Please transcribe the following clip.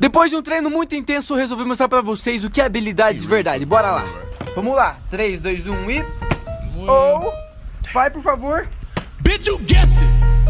Depois de um treino muito intenso, resolvi mostrar pra vocês o que é habilidade de verdade. Bora lá. Vamos lá. 3, 2, 1 e... Ou... Vai, por favor. Bitch, you guessed it.